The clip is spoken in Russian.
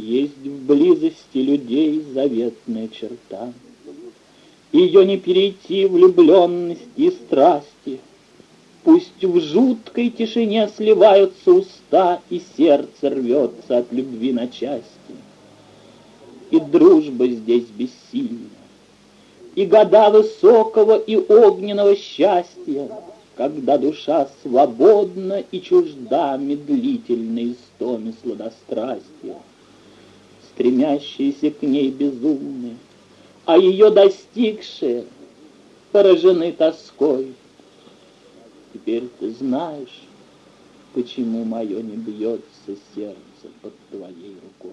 Есть в близости людей заветная черта. Ее не перейти влюбленности и страсти. Пусть в жуткой тишине сливаются уста, И сердце рвется от любви на части. И дружба здесь бессильна, И года высокого и огненного счастья, Когда душа свободна и чужда Медлительной истоме сладострастия стремящиеся к ней безумные, а ее достигшие поражены тоской. Теперь ты знаешь, почему мое не бьется сердце под твоей рукой.